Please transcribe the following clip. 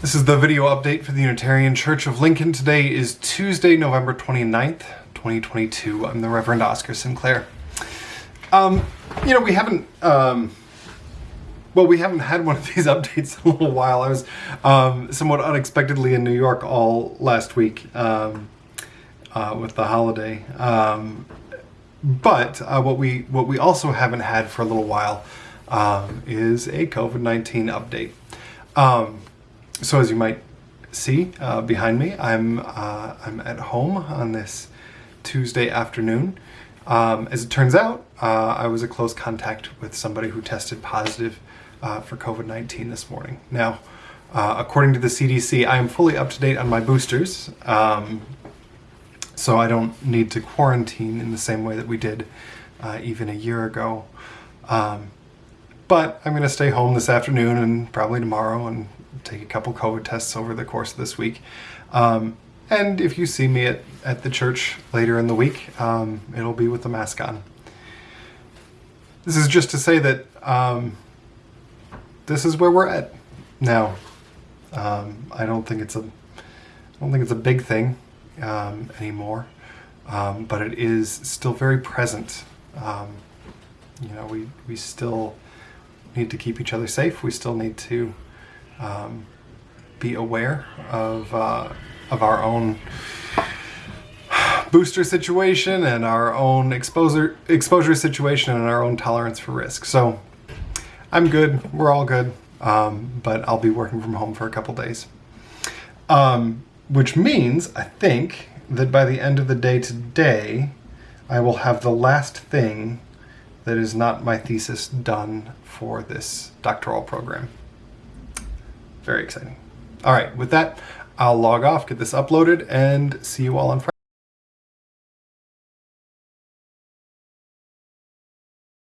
This is the video update for the Unitarian Church of Lincoln. Today is Tuesday, November 29th, 2022. I'm the Reverend Oscar Sinclair. Um, you know, we haven't, um, well, we haven't had one of these updates in a little while. I was um, somewhat unexpectedly in New York all last week um, uh, with the holiday. Um, but uh, what we what we also haven't had for a little while um, is a COVID-19 update. So as you might see uh, behind me, I'm uh, I'm at home on this Tuesday afternoon. Um, as it turns out, uh, I was a close contact with somebody who tested positive uh, for COVID-19 this morning. Now, uh, according to the CDC, I am fully up to date on my boosters, um, so I don't need to quarantine in the same way that we did even a year ago. Um, but I'm going to stay home this afternoon and probably tomorrow and take a couple COVID tests over the course of this week. Um, and if you see me at, at the church later in the week, um, it'll be with the mask on. This is just to say that um, this is where we're at now. Um, I don't think it's a I don't think it's a big thing um, anymore, um, but it is still very present. you know, we we still need to keep each other safe. We still need to um, be aware of, uh, of our own booster situation and our own exposure, exposure situation and our own tolerance for risk. So I'm good. We're all good. Um, but I'll be working from home for a couple days. Um, which means, I think, that by the end of the day today, I will have the last thing that is not my thesis done for this doctoral program. Very exciting. All right, with that, I'll log off, get this uploaded, and see you all on Friday.